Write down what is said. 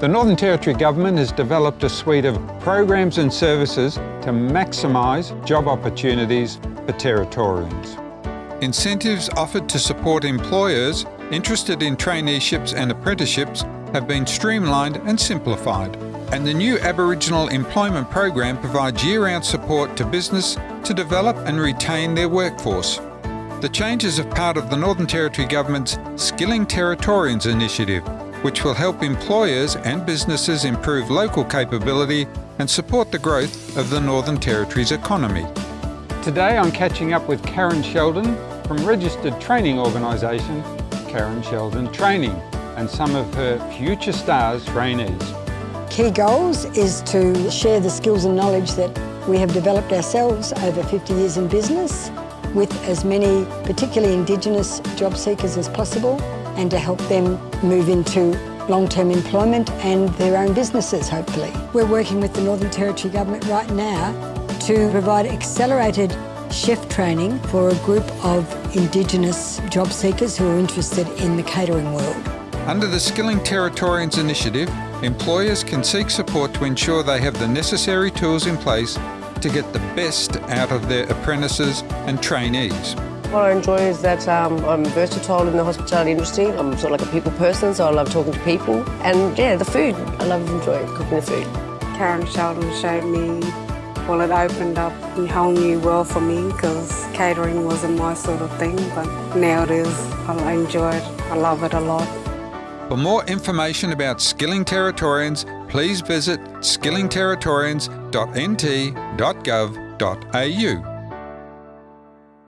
The Northern Territory Government has developed a suite of programs and services to maximise job opportunities for Territorians. Incentives offered to support employers interested in traineeships and apprenticeships have been streamlined and simplified. And the new Aboriginal Employment Program provides year-round support to business to develop and retain their workforce. The changes are part of the Northern Territory Government's Skilling Territorians initiative, which will help employers and businesses improve local capability and support the growth of the Northern Territory's economy. Today I'm catching up with Karen Sheldon from registered training organisation Karen Sheldon Training and some of her future stars trainees. Key goals is to share the skills and knowledge that we have developed ourselves over 50 years in business with as many particularly Indigenous job seekers as possible and to help them move into long-term employment and their own businesses, hopefully. We're working with the Northern Territory Government right now to provide accelerated chef training for a group of Indigenous job seekers who are interested in the catering world. Under the Skilling Territorians initiative, employers can seek support to ensure they have the necessary tools in place to get the best out of their apprentices and trainees. What I enjoy is that um, I'm versatile in the hospitality industry. I'm sort of like a people person, so I love talking to people. And yeah, the food. I love enjoying cooking the food. Karen Sheldon showed me, well, it opened up a whole new world for me because catering wasn't my sort of thing, but now it is. I enjoy it. I love it a lot. For more information about Skilling Territorians, please visit skillingterritorians.nt.gov.au.